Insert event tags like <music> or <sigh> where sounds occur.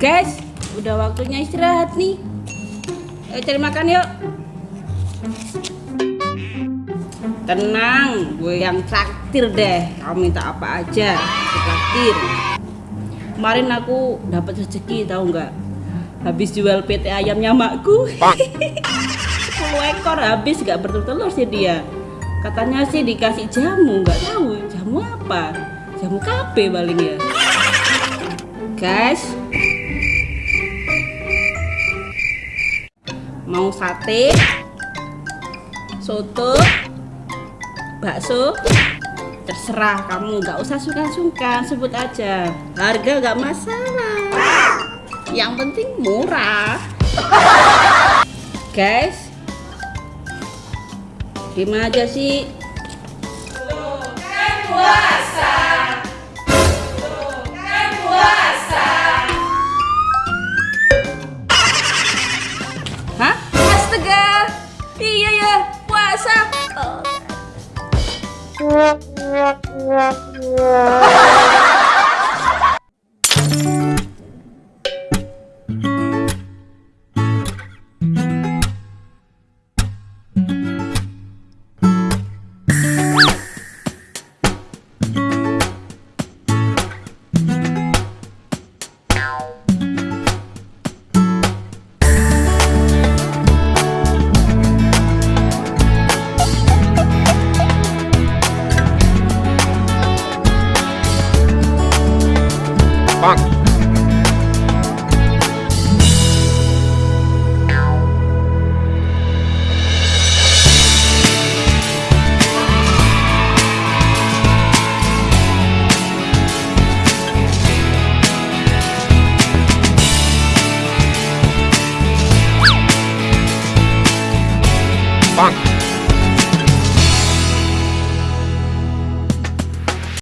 Guys, udah waktunya istirahat nih. Ayo cari makan yuk. Tenang, gue yang traktir deh. Kamu minta apa aja, traktir. Kemarin aku dapat rezeki tahu nggak? Habis jual PT ayamnya makku. <laughs> 10 ekor habis nggak bertelur sih dia. Katanya sih dikasih jamu, nggak tahu jamu apa. Jamu kape paling ya. Guys, mau sate, soto, bakso, terserah. Kamu nggak usah suka-suka sebut aja. Harga nggak masalah. Yang penting murah. Guys gimana aja sih? Hah? Iya ya, puasa. Oh. <laughs> 棒。棒。